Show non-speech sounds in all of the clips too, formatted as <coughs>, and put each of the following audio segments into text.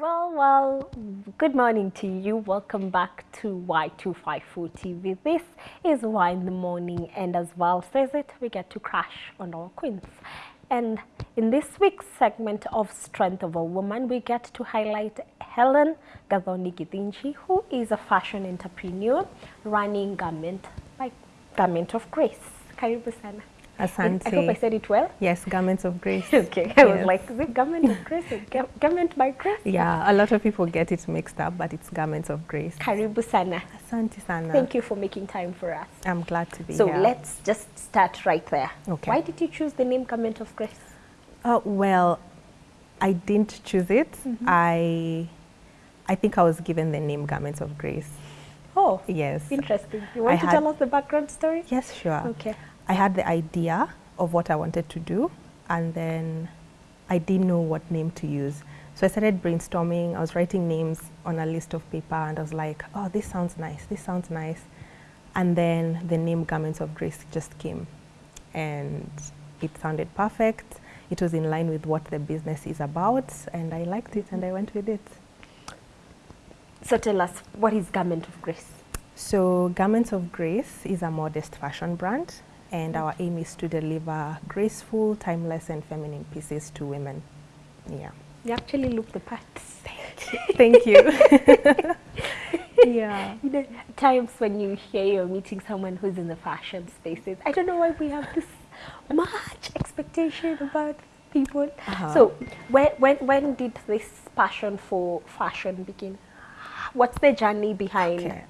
Well, well, good morning to you. Welcome back to Y254 TV. This is Y in the morning, and as Val says it, we get to crash on our queens. And in this week's segment of Strength of a Woman, we get to highlight Helen Gathoni Githinji, who is a fashion entrepreneur running Garment by Garment of Grace. Karibu sana. Asante. I hope I said it well. Yes, Garments of Grace. <laughs> Okay, I was Yes. like, is it Garment of Grace or <laughs> Garment by Grace? Yeah, a lot of people get it mixed up, but it's Garments of Grace. Karibu sana. Asante sana. Thank you for making time for us. I'm glad to be So here. So let's just start right there. Okay. Why did you choose the name Garment of Grace? Uh, well, I didn't choose it. Mm-hmm. I, I think I was given the name Garments of Grace. Oh, Yes. interesting. You want I to tell us the background story? Yes, sure. Okay. I had the idea of what I wanted to do, and then I didn't know what name to use. So I started brainstorming. I was writing names on a list of paper, and I was like, oh, this sounds nice, this sounds nice. And then the name Garments of Grace just came, and it sounded perfect. It was in line with what the business is about, and I liked it, and I went with it. So tell us, what is Garment of Grace? So, Garments of Grace is a modest fashion brand, and our aim is to deliver graceful, timeless, and feminine pieces to women. Yeah. You actually look the part. Thank you. <laughs> yeah. <laughs> You know, times when you hear you're meeting someone who's in the fashion spaces, I don't know why we have this much expectation about people. Uh-huh. So when, when, when did this passion for fashion begin? What's the journey behind? Okay.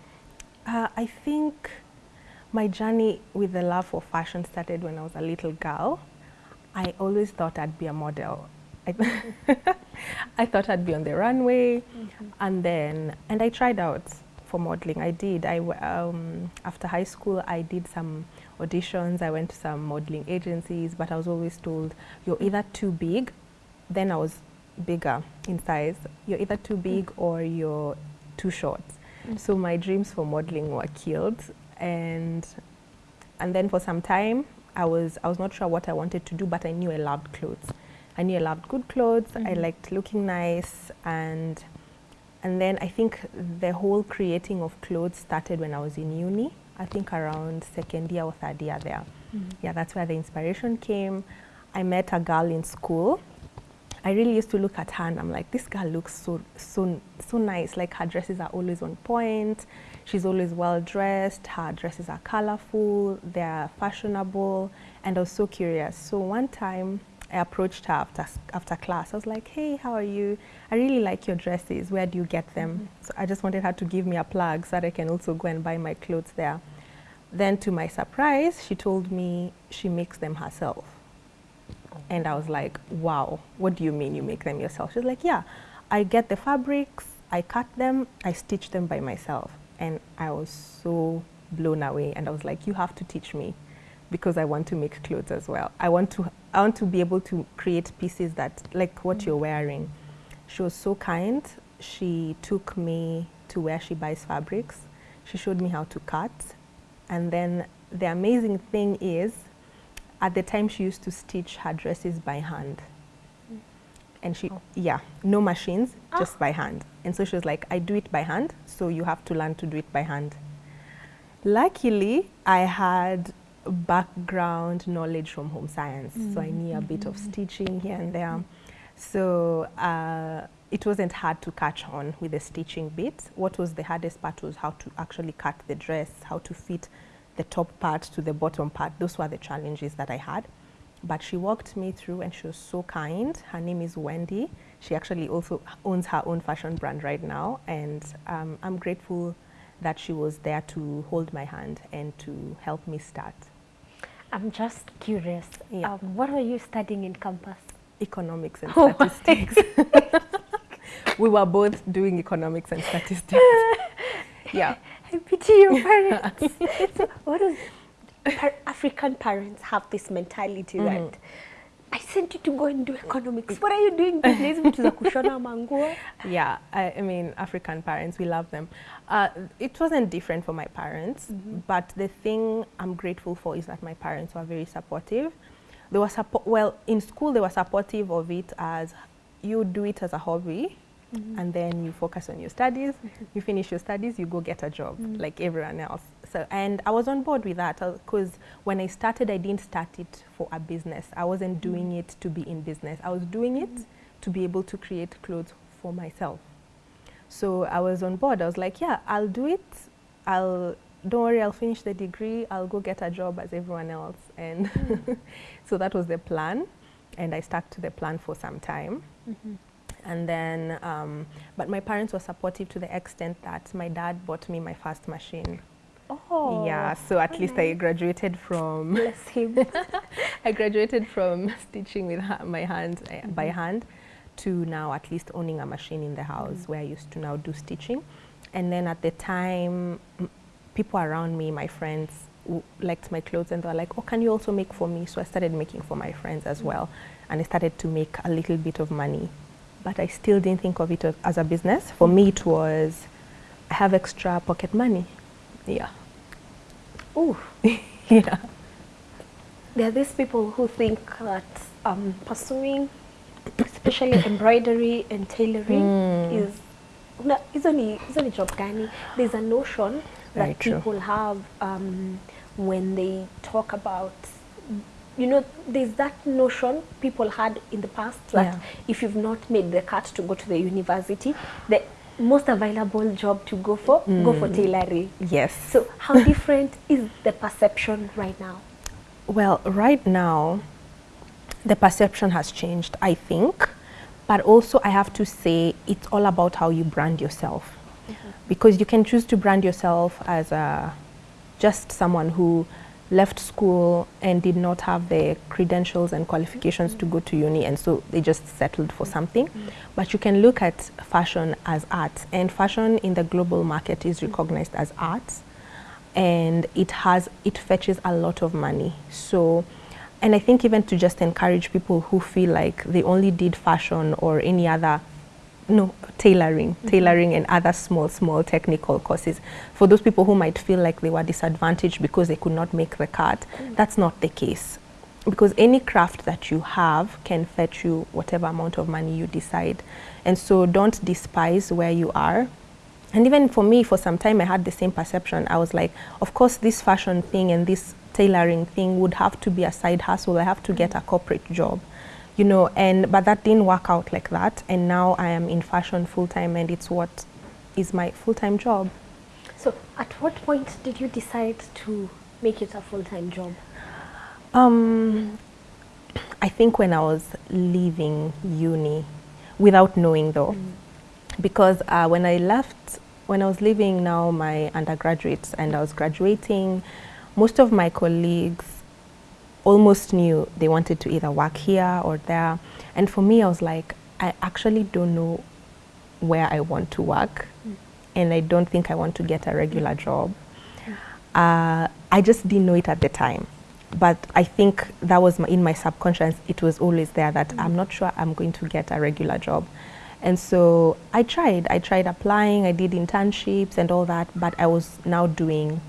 Uh, I think my journey with the love for fashion started when I was a little girl. I always thought I'd be a model. I, <laughs> I thought I'd be on the runway, mm-hmm. and then and I tried out for modeling. I did. I um, after high school I did some auditions. I went to some modeling agencies, but I was always told you're either too big. Then I was bigger in size. You're either too big mm. or you're too short. Mm. So my dreams for modeling were killed, and and then for some time I was I was not sure what I wanted to do, but I knew I loved clothes. I knew I loved good clothes. I mm-hmm. liked looking nice, and and then I think the whole creating of clothes started when I was in uni. I think around second year or third year there. Mm-hmm. Yeah, that's where the inspiration came. I met a girl in school I really used to look at her and I'm like, this girl looks so so so nice. Like her dresses are always on point. She's always well dressed. Her dresses are colorful. They're fashionable. And I was so curious. So one time I approached her after after class. I was like, hey, how are you? I really like your dresses. Where do you get them? Mm-hmm. So I just wanted her to give me a plug so that I can also go and buy my clothes there. Then to my surprise, she told me she makes them herself. And I was like, wow, what do you mean you make them yourself? She's like, yeah, I get the fabrics, I cut them, I stitch them by myself. I was so blown away. And I was like, you have to teach me because I want to make clothes as well. I want to, I want to be able to create pieces that, like what you're wearing. She was so kind. She took me to where she buys fabrics. She showed me how to cut. And then the amazing thing is, at the time she used to stitch her dresses by hand. And she, yeah, no machines, just by hand. And so she was like, I do it by hand, so you have to learn to do it by hand. Luckily, I had background knowledge from home science, so I knew a bit of stitching here and there. So uh, it wasn't hard to catch on with the stitching bit. What was the hardest part was how to actually cut the dress, how to fit the top part to the bottom part. Those were the challenges that I had. But she walked me through and she was so kind. Her name is Wendy. She actually also owns her own fashion brand right now. And um, I'm grateful that she was there to hold my hand and to help me start. I'm just curious. Yeah. Um, what were you studying in campus? Economics and <laughs> Oh statistics. <laughs> we were both doing economics and statistics. <laughs> yeah. I pity your parents. so what is par- African parents have this mentality that mm-hmm. I sent you to go and do economics. What are you doing days? Vitu za kushona manguo. Yeah, I, I mean, African parents, we love them. Uh, it wasn't different for my parents, mm-hmm. but the thing I'm grateful for is that my parents were very supportive. They were support. Well, in school, they were supportive of it as you do it as a hobby, mm-hmm. and then you focus on your studies. You finish your studies, you go get a job like everyone else. So, and I was on board with that uh, because when I started, I didn't start it for a business. I wasn't doing it to be in business. I was doing it to be able to create clothes for myself. So I was on board. I was like, yeah, I'll do it. I'll don't worry, I'll finish the degree. I'll go get a job as everyone else. And hmm. <laughs> so that was the plan. And I stuck to the plan for some time. Mm-hmm. And then, um, but my parents were supportive to the extent that my dad bought me my first machine. Oh, yeah, so at least I graduated from <laughs> bless him. <laughs> I graduated from <laughs> stitching with my hand uh, eh, mm-hmm. by hand to now at least owning a machine in the house mm. where I used to now do stitching. And then at the time, people around me, my friends, liked my clothes and they were like, "Oh, can you also make for me?" So I started making for my friends as mm. well, and I started to make a little bit of money. But I still didn't think of it as a business. For mm. me, it was I have extra pocket money. Yeah, Ooh, <laughs> yeah. there are these people who think that um, pursuing, especially embroidery and tailoring, mm. is no, is only is only job gani. There's a notion Very that true. people have um, when they talk about. You know, there's that notion people had in the past that Yeah. if you've not made the cut to go to the university, the most available job to go for, go for mm. tailoring. Yes. So how <laughs> different is the perception right now? Well, right now, the perception has changed, I think. But also, I have to say, it's all about how you brand yourself. Mm-hmm. Because you can choose to brand yourself as a, just someone who left school and did not have the credentials and qualifications to go to uni, and so they just settled for something. But you can look at fashion as art, and fashion in the global market is recognized as art and it has it fetches a lot of money so and i think even to just encourage people who feel like they only did fashion or any other no tailoring. Mm-hmm. Tailoring and other small small technical courses for those people who might feel like they were disadvantaged because they could not make the cut. Mm. That's not the case. Because any craft that you have can fetch you whatever amount of money you decide. And so don't despise where you are. And even for me, for some time, I had the same perception. I was like, of course, this fashion thing and this tailoring thing would have to be a side hustle. I have to get mm. a corporate job, you know. And but that didn't work out like that. And now I am in fashion full time, and it's what is my full time job. So, at what point did you decide to make it a full-time job? Um, I think when I was leaving uni, without knowing though, because uh, when I left, when I was leaving now my undergraduates and I was graduating, most of my colleagues almost knew they wanted to either work here or there. And for me, I was like, I actually don't know where I want to work, and I don't think I want to get a regular job. Uh, I just didn't know it at the time. But I think that was my, in my subconscious, it was always there that I'm not sure I'm going to get a regular job. And so I tried. I tried applying, I did internships and all that, but I was now doing,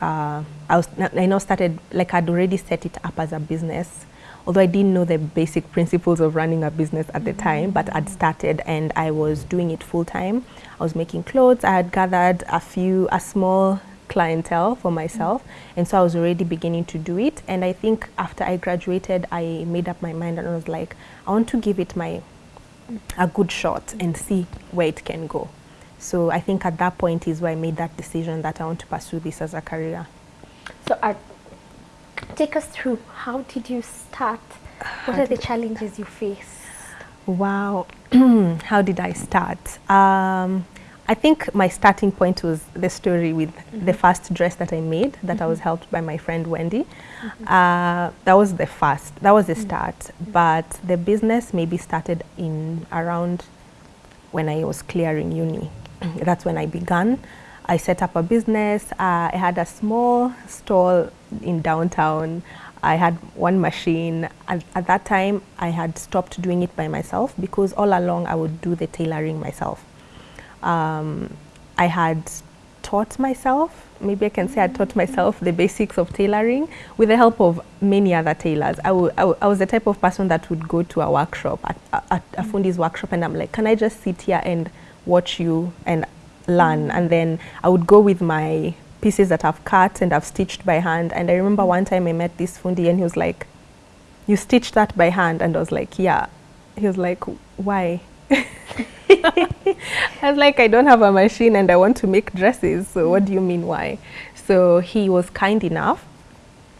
uh, I, was, I now started, like I'd already set it up as a business. Although I didn't know the basic principles of running a business at the time, but I'd started and I was doing it full time. I was making clothes. I had gathered a few, a small clientele for myself, and so I was already beginning to do it. And I think after I graduated, I made up my mind and I was like, I want to give it my a good shot and see where it can go. So I think at that point is where I made that decision that I want to pursue this as a career. So, uh, take us through how did you start? What are the challenges you faced? Wow, <clears throat> how did I start? Um, I think my starting point was the story with the first dress that I made that I was helped by my friend Wendy. Uh, that was the first, that was the start. But the business maybe started in around when I was clearing uni. That's when I began. I set up a business. Uh, I had a small stall in downtown. I had one machine. At, at that time, I had stopped doing it by myself because all along I would do the tailoring myself. Um, I had taught myself, maybe I can say I taught myself the basics of tailoring with the help of many other tailors. I, I, I was the type of person that would go to a workshop, at, at a fundi's workshop, and I'm like, can I just sit here and watch you and learn? Mm. And then I would go with my pieces that I've cut and I've stitched by hand. And I remember mm. one time I met this fundi and he was like, you stitched that by hand? And I was like, yeah. He was like, why? <laughs> I was like, I don't have a machine and I want to make dresses. So what do you mean why? So he was kind enough.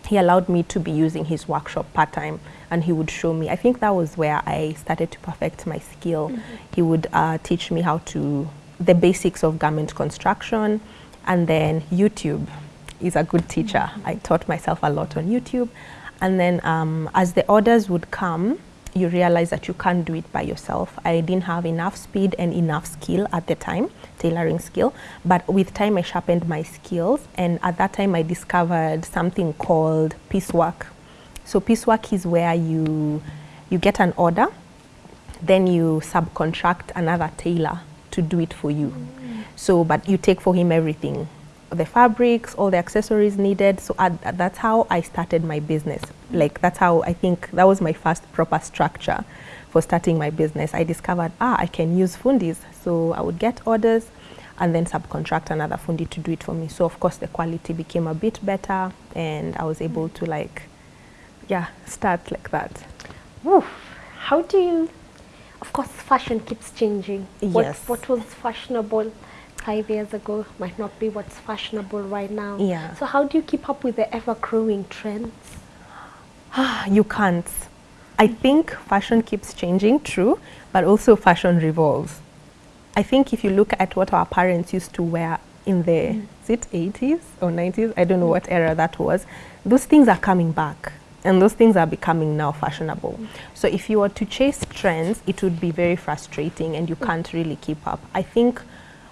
He allowed me to be using his workshop part time and he would show me. I think that was where I started to perfect my skill. He would uh, teach me how to, the basics of garment construction and then YouTube is a good teacher. I taught myself a lot on YouTube. And then um, as the orders would come, you realize that you can't do it by yourself. I didn't have enough speed and enough skill at the time, tailoring skill. But with time, I sharpened my skills. And at that time, I discovered something called piecework. So piecework is where you, you get an order, then you subcontract another tailor to do it for you. So, but you take for him everything, the fabrics, all the accessories needed. So at, that's how I started my business. Like that's how I think that was my first proper structure for starting my business. I discovered, ah, I can use fundis. So I would get orders and then subcontract another fundi to do it for me. So of course the quality became a bit better and I was able to like, yeah, start like that. Oof. How do you, of course, fashion keeps changing. What, Yes. what was fashionable five years ago might not be what's fashionable right now. Yeah. So how do you keep up with the ever-growing trends? <sighs> you can't. I think fashion keeps changing, true, but also fashion revolves. I think if you look at what our parents used to wear in the mm. is it 80s or 90s, I don't know what era that was, those things are coming back and those things are becoming now fashionable. So if you were to chase trends, it would be very frustrating and you can't really keep up. I think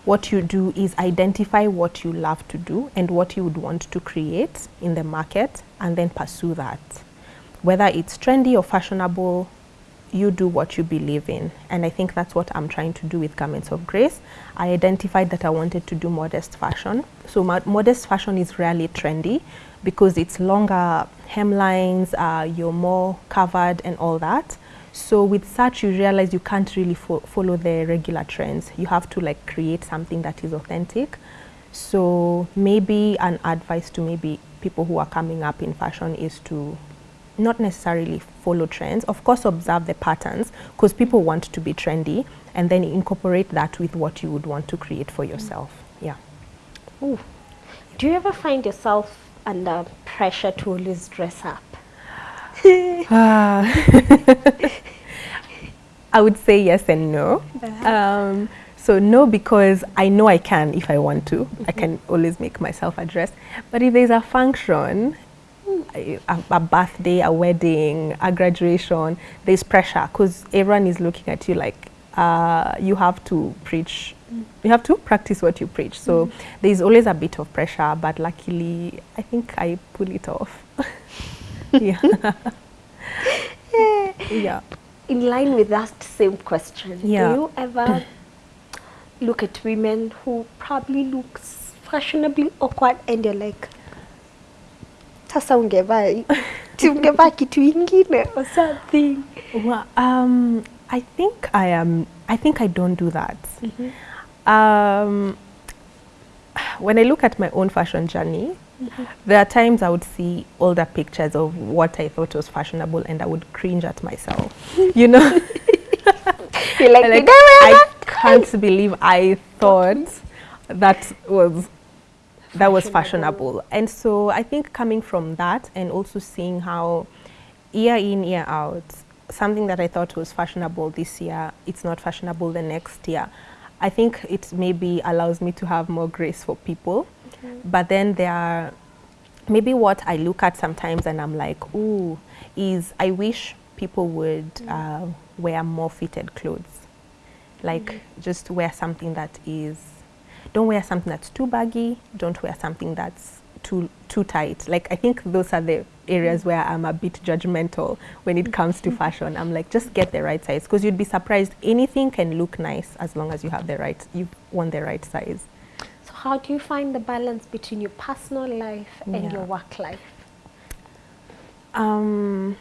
what you do is identify what you love to do and what you would want to create in the market and then pursue that whether it's trendy or fashionable, you do what you believe in. And I think that's what I'm trying to do with Garments of Grace. I identified that I wanted to do modest fashion. So modest fashion is rarely trendy because it's longer hemlines, uh, you're more covered and all that. So with such, you realize you can't really fo- follow the regular trends. You have to like create something that is authentic. So maybe an advice to maybe people who are coming up in fashion is to not necessarily follow trends. Of course, observe the patterns because people want to be trendy and then incorporate that with what you would want to create for yourself. Yeah. Ooh. Do you ever find yourself under pressure to always dress up? ah. <laughs> I would say yes and no. Um, so no, because I know I can if I want to. I can always make myself a dress. But if there's a function, a, a birthday, a wedding, a graduation, there's pressure because everyone is looking at you like uh, you have to preach. You have to practice what you preach. So there's always a bit of pressure, but luckily, I think I pull it off. <laughs> yeah. <laughs> yeah. In line with that same question, Yeah. do you ever look at women who probably looks fashionably awkward and you're like, sasa ungevaa si ungevaa kitu ingine <laughs> or something? Well, um, I think I am. I think I don't do that. Um, when I look at my own fashion journey, there are times I would see older pictures of what I thought was fashionable, and I would cringe at myself. <laughs> you know, You're like, <laughs> like I wear I that?" can't believe I thought that was that was Fashionable. And so I think coming from that and also seeing how year in, year out, something that I thought was fashionable this year, it's not fashionable the next year. I think it maybe allows me to have more grace for people. But then there are maybe what I look at sometimes and I'm like, ooh, is I wish people would uh, wear more fitted clothes. Like just wear something that is, don't wear something that's too baggy, don't wear something that's too too tight. Like I think those are the areas where I'm a bit judgmental when it comes to fashion. I'm like, just get the right size because you'd be surprised. Anything can look nice as long as you have the right, you want the right size. So how do you find the balance between your personal life and Yeah. your work life? Um,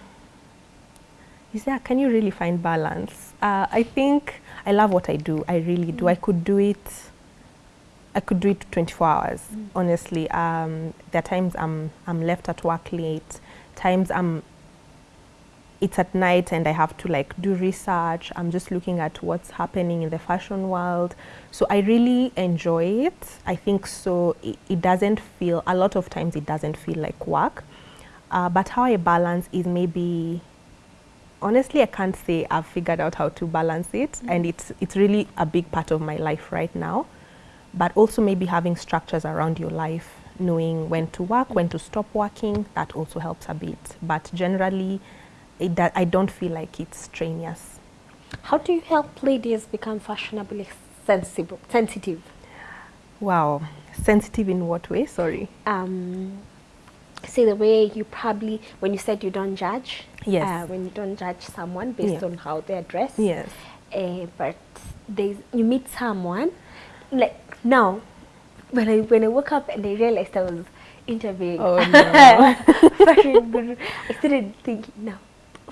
is there, can you really find balance? Uh, I think I love what I do. I really do. I could do it. I could do it 24 hours. Honestly, um, there are times I'm I'm left at work late. Times I'm. It's at night and I have to like do research. I'm just looking at what's happening in the fashion world. So I really enjoy it. I think so. It, it doesn't feel. A lot of times it doesn't feel like work. Uh, but how I balance is maybe honestly I can't say I've figured out how to balance it and it's it's really a big part of my life right now but also maybe having structures around your life knowing when to work when to stop working that also helps a bit but generally it I don't feel like it's strenuous How do you help ladies become fashionably sensible, sensitive? wow sensitive in what way sorry um, see the way you probably when you said you don't judge Yes. uh, when you don't judge someone based Yeah. on how they're dressed yes uh, but there's you meet someone like now when I when I woke up and I realized I was interviewing Oh, <laughs> no. fashion guru, I started thinking now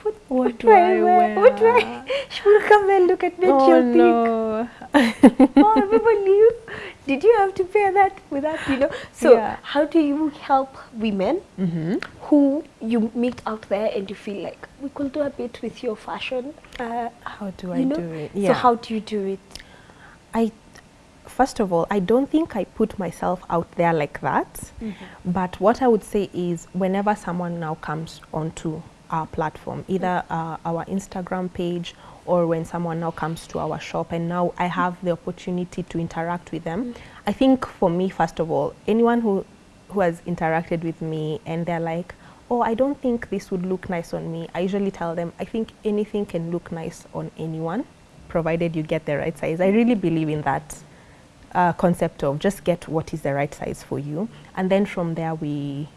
what, What do I I wear? What do I? <laughs> She will come and look at me and oh she'll think, no oh, people <laughs> you did you have to pay that without you know so Yeah. how do you help women hmm who you meet out there and you feel like we could do a bit with your fashion uh, how do I know do it Yeah. so how do you do it I first of all, I don't think I put myself out there like that. Mm-hmm. But what I would say is whenever someone now comes onto our platform, either uh, our Instagram page or when someone now comes to our shop and now I have the opportunity to interact with them. I think for me, first of all, anyone who who has interacted with me and they're like, oh, I don't think this would look nice on me. I usually tell them, I think anything can look nice on anyone, provided you get the right size. I really believe in that uh, concept of just get what is the right size for you, and then from there we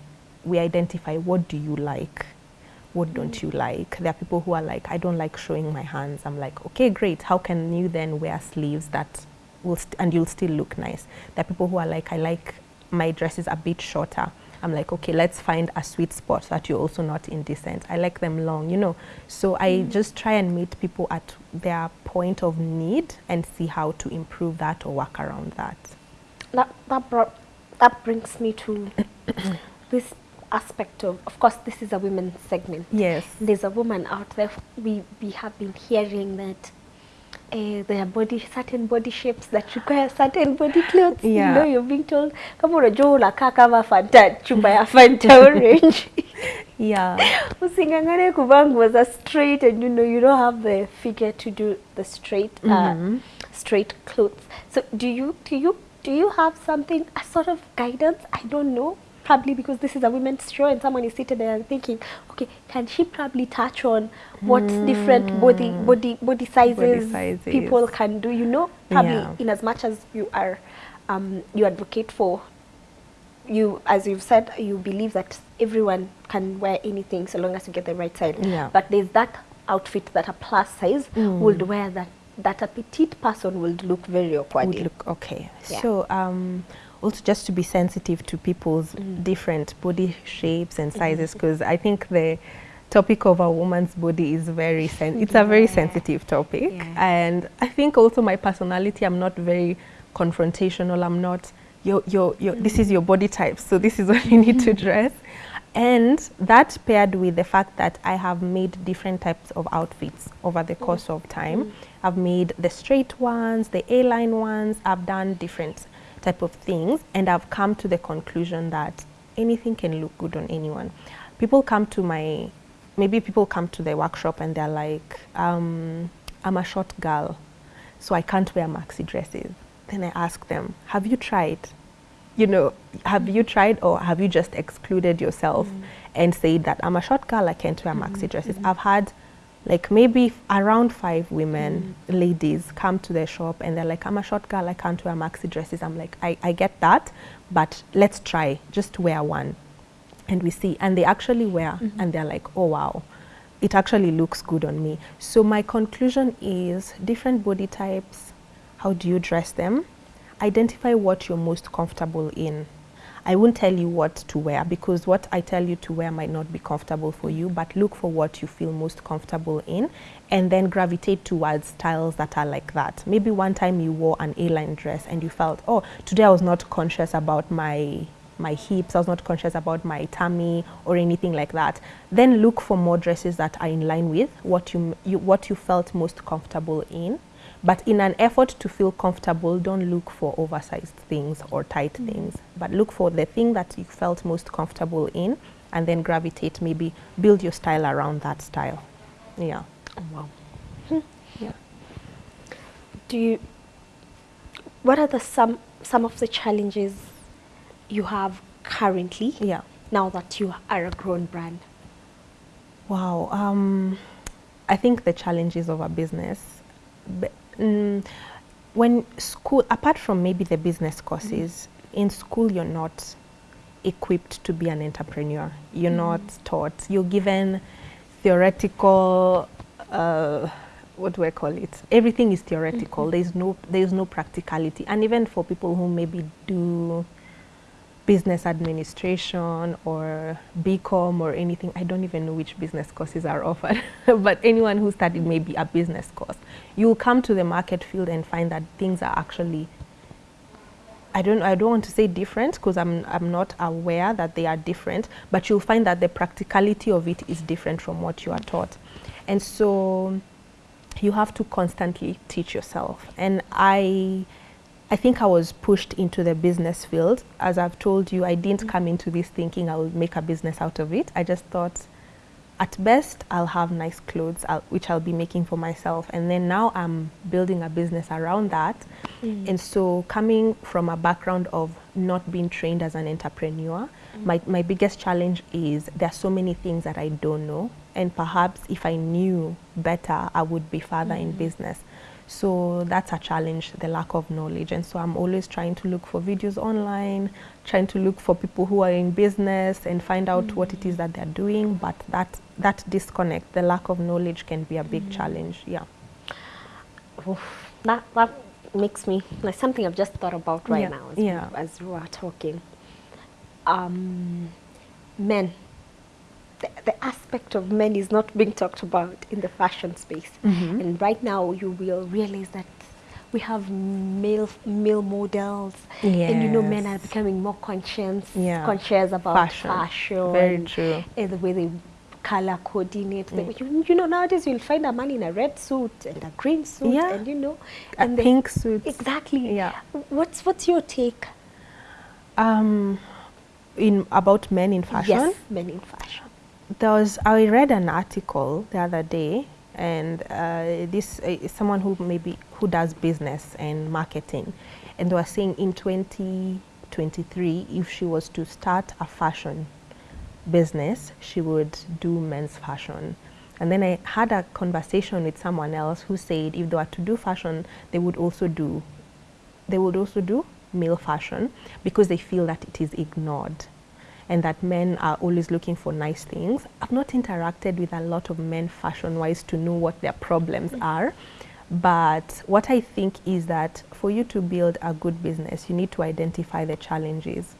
we identify what do you like, what don't you like. There are people who are like, I don't like showing my hands. I'm like, okay, great. How can you then wear sleeves that will and you'll still look nice? There are people who are like, I like my dresses a bit shorter. I'm like, okay, let's find a sweet spot that you're also not indecent. I like them long, you know. So I mm. just try and meet people at their point of need and see how to improve that or work around that. that that brought that brings me to <coughs> this aspect of of course this is a women's segment Yes. there's a woman out there we we have been hearing that uh, there are body certain body shapes that require certain body clothes. You know you're being told kama unajua unakaa kama fanta chupa ya fanta orange. <laughs> Yeah. <laughs> usingangane kuvaa nguo za straight and you know you don't have the figure to do the straight uh, Mhm. straight clothes. So do you do you do you have something a sort of guidance? I don't know probably because this is a women's show and someone is seated there and thinking okay can she probably touch on what different body body body sizes, sizes. people can do you know probably Yeah. in as much as you are um, you advocate for you as you've said you believe that everyone can wear anything so long as you get the right size Yeah. but there's that outfit that a plus size Mm. would wear that that a petite person would look very awkward would look okay. Yeah. So um, also just to be sensitive to people's mm. different body shapes and mm-hmm. sizes, because I think the topic of a woman's body is very sen- it's a very sensitive topic, Yeah. and I think also my personality. I'm not very confrontational. I'm not. Your, your, your, This is mm. your body type, so this is <laughs> what you need to mm-hmm. dress. And that paired with the fact that I have made different types of outfits over the mm. course of time. I've made the straight ones, the A-line ones. I've done different type of things, and I've come to the conclusion that anything can look good on anyone. People come to my, maybe people come to the workshop and they're like, um, I'm a short girl, so I can't wear maxi dresses. Then I ask them, have you tried? you know, have you tried or have you just excluded yourself mm. and said that I'm a short girl, I can't wear mm-hmm, maxi dresses? Mm-hmm. I've had like maybe around five women, ladies, come to the shop and they're like, I'm a short girl, I can't wear maxi dresses. I'm like, I, I get that, but let's try, just wear one. And we see, and they actually wear, mm-hmm. and they're like, oh wow, it actually looks good on me. So my conclusion is different body types, how do you dress them? identify what you're most comfortable in. I won't tell you what to wear because what I tell you to wear might not be comfortable for you, but look for what you feel most comfortable in and then gravitate towards styles that are like that. Maybe one time you wore an A-line dress and you felt, oh, today I was not conscious about my my hips, I was not conscious about my tummy or anything like that. Then look for more dresses that are in line with what you, you what you felt most comfortable in but in an effort to feel comfortable, don't look for oversized things or tight mm. things, but look for the thing that you felt most comfortable in and then gravitate, maybe build your style around that style. Yeah. Oh, wow. Hmm. Yeah. Do you, what are the some, some of the challenges you have currently yeah. now that you are a grown brand? Wow. Um, I think the challenges of a business mm, when school, apart from maybe the business courses, mm. In school you're not equipped to be an entrepreneur. You're mm. not taught. You're given theoretical, uh, what do I call it? Everything is theoretical. -hmm. There's no, there's no practicality. And even for people who maybe do business administration or BCom or anything. I don't even know which business courses are offered, <laughs> but anyone who studied maybe a business course, you will come to the market field and find that things are actually I don't I don't want to say different because I'm I'm not aware that they are different, but you'll find that the practicality of it is different from what you are taught. And so you have to constantly teach yourself. And I I think I was pushed into the business field. As I've told you, I didn't mm. come into this thinking I will make a business out of it. I just thought, at best, I'll have nice clothes, I'll, which I'll be making for myself. And then now I'm building a business around that. Mm. And so coming from a background of not being trained as an entrepreneur, mm. my, my biggest challenge is there are so many things that I don't know. And perhaps if I knew better, I would be further in mm. business. So that's a challenge, the lack of knowledge. And so I'm always trying to look for videos online, trying to look for people who are in business and find out mm. what it is that they're doing. But that, that disconnect, the lack of knowledge can be a big mm. challenge. Yeah. Oof, that, that makes me, like something I've just thought about right yeah. now as, yeah. we, as we are talking. Um, men the, the, aspect of men is not being talked about in the fashion space. Mm -hmm. And right now you will realize that we have male male models yes. and you know men are becoming more conscious yeah. conscious about fashion, fashion very true and the way they color coordinate mm. you, you know nowadays you'll find a man in a red suit and a green suit yeah. and you know a and pink suit exactly yeah what's what's your take um in about men in fashion yes men in fashion there was I read an article the other day, and uh, this uh, is someone who maybe who does business and marketing, and they were saying in 2023, if she was to start a fashion business, she would do men's fashion. And then I had a conversation with someone else who said if they were to do fashion, they would also do, they would also do male fashion because they feel that it is ignored and that men are always looking for nice things. I've not interacted with a lot of men fashion-wise to know what their problems mm are. But what I think is that for you to build a good business, you need to identify the challenges.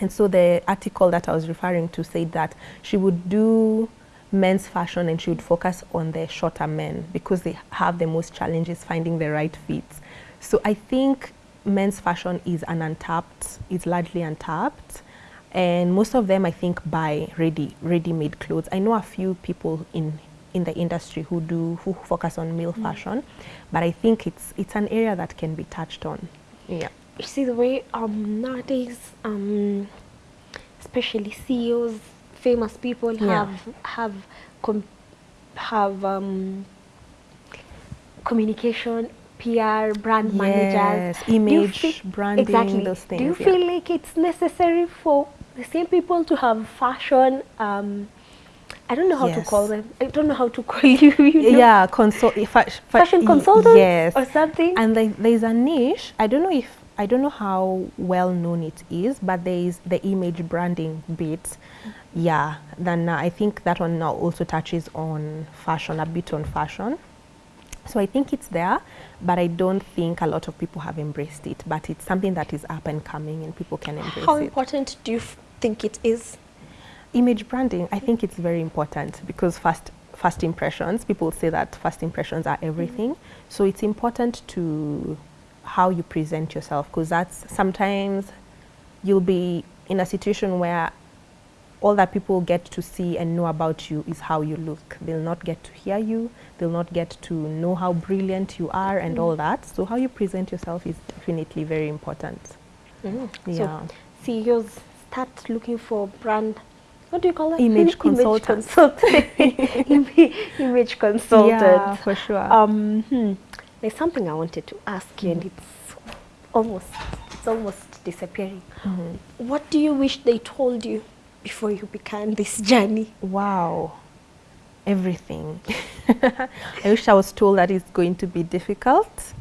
And so the article that I was referring to said that she would do men's fashion and she would focus on the shorter men because they have the most challenges finding the right fits. So I think men's fashion is an untapped, it's largely untapped and most of them I think buy ready ready-made clothes. I know a few people in in the industry who do who focus on male mm. fashion, but I think it's it's an area that can be touched on. Yeah. You see the way um, nowadays, um, especially CEOs, famous people yeah. have have have um, communication PR, brand yes, managers, image, branding, exactly. those things. Do you yeah. feel like it's necessary for the same people to have fashion um, I don't know how yes. to call them. I don't know how to <laughs> call you. you know? Yeah, consult fa fashion consultant. Yes, or something. And there, there's a niche. I don't know if I don't know how well known it is, but there is the image branding bit. Yeah, then uh, I think that one now also touches on fashion, a bit on fashion. So I think it's there, but I don't think a lot of people have embraced it. But it's something that is up and coming, and people can embrace How it. important do you think it is? Image branding, I think it's very important because first first impressions, people say that first impressions are everything. So it's important to how you present yourself because that's sometimes you'll be in a situation where all that people get to see and know about you is how you look. They'll not get to hear you, they'll not get to know how brilliant you are and all that. So how you present yourself is definitely very important. Mm. Yeah. So CEOs start looking for brand. What do you call it? <laughs> Image consultant. consultant. <laughs> Image consultant. Yeah, for sure. Um, hmm. There's something I wanted to ask you, and it's almost it's almost disappearing. Mm-hmm. What do you wish they told you before you began this journey? Wow, everything. <laughs> I wish I was told that it's going to be difficult.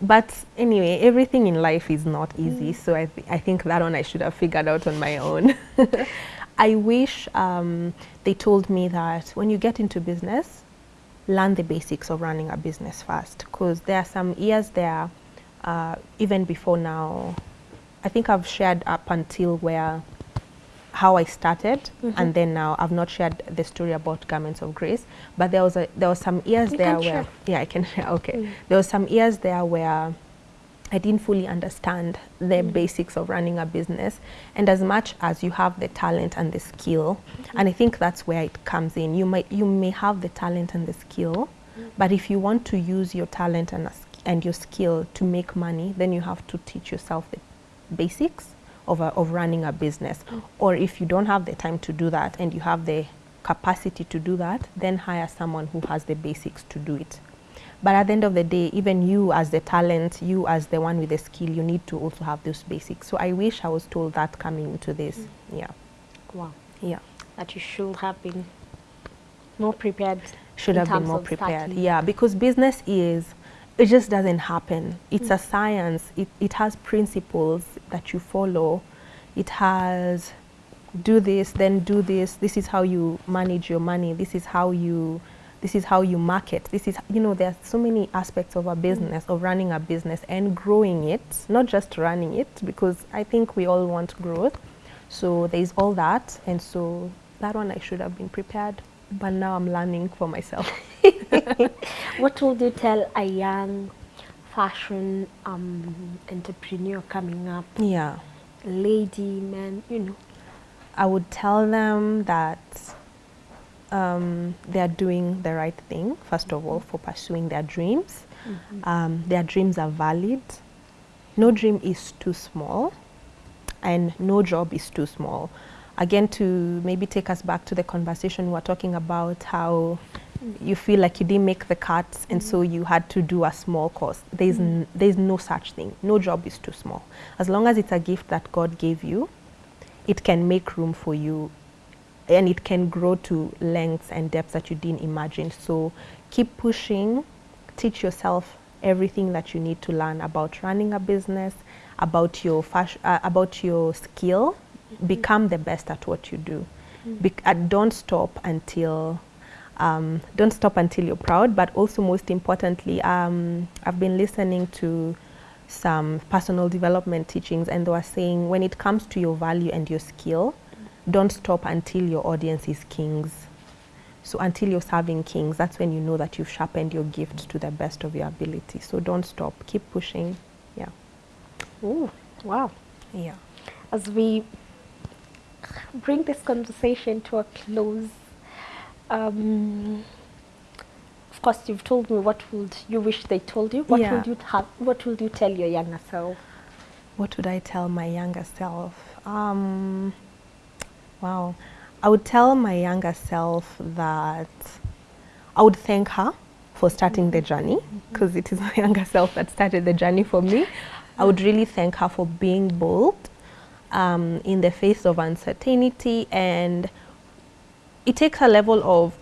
But anyway, everything in life is not easy. So I, th- I think that one I should have figured out on my own. <laughs> I wish um, they told me that when you get into business, learn the basics of running a business first. Because there are some years there, uh, even before now, I think I've shared up until where how I started, and mm-hmm. then now I've not shared the story about Garments of Grace, but there was a there was some years You there where share. yeah I can okay. Mm. There was some years there where I didn't fully understand the mm. basics of running a business, and as much as you have the talent and the skill, mm-hmm. and I think that's where it comes in. You might you may have the talent and the skill, mm. but if you want to use your talent and a and your skill to make money, then you have to teach yourself the basics of, a, of running a business. Or if you don't have the time to do that and you have the capacity to do that, then hire someone who has the basics to do it. But at the end of the day, even you as the talent, you as the one with the skill, you need to also have those basics. So I wish I was told that coming into this. Mm. Yeah. Wow, Yeah. that you should have been more prepared. should have been more prepared. starting. Yeah, because business is, it just doesn't happen. It's a science. It, it has principles that you follow. It has do this, then do this. This is how you manage your money. This is how you, this is how you market. This is, you know, there are so many aspects of a mm. business, of running a business and growing it, not just running it, because I think we all want growth. So there's all that. And so that one I should have been prepared. But now I'm learning for myself. <laughs> What would you tell a young fashion um, entrepreneur coming up, Yeah. lady, man, you know? I would tell them that um, they are doing the right thing, first of all, for pursuing their dreams. Um, their dreams are valid. No dream is too small, and no job is too small. Again, to maybe take us back to the conversation we were talking about how you feel like you didn't make the cuts and so you had to do a small course. There's, n- there's no such thing. No job is too small. As long as it's a gift that God gave you, it can make room for you and it can grow to lengths and depths that you didn't imagine. So keep pushing, teach yourself everything that you need to learn about running a business, about your fashion, uh, about your skill. Become the best at what you do. Bec- uh, don't stop until um, don't stop until you're proud. But also, most importantly, um, I've been listening to some personal development teachings, and they were saying when it comes to your value and your skill, don't stop until your audience is kings. So until you're serving kings, that's when you know that you've sharpened your gift to the best of your ability. So don't stop. Keep pushing. Yeah. Ooh, wow. Yeah. As we bring this conversation to a close, um, of course, you've told me what would you wish they told you. What Yeah. would you have? What would you tell your younger self? What would I tell my younger self? Um, wow. I would tell my younger self that I would thank her for starting the journey because it is my <laughs> younger self that started the journey for me. I would really thank her for being bold um, in the face of uncertainty and it takes a level of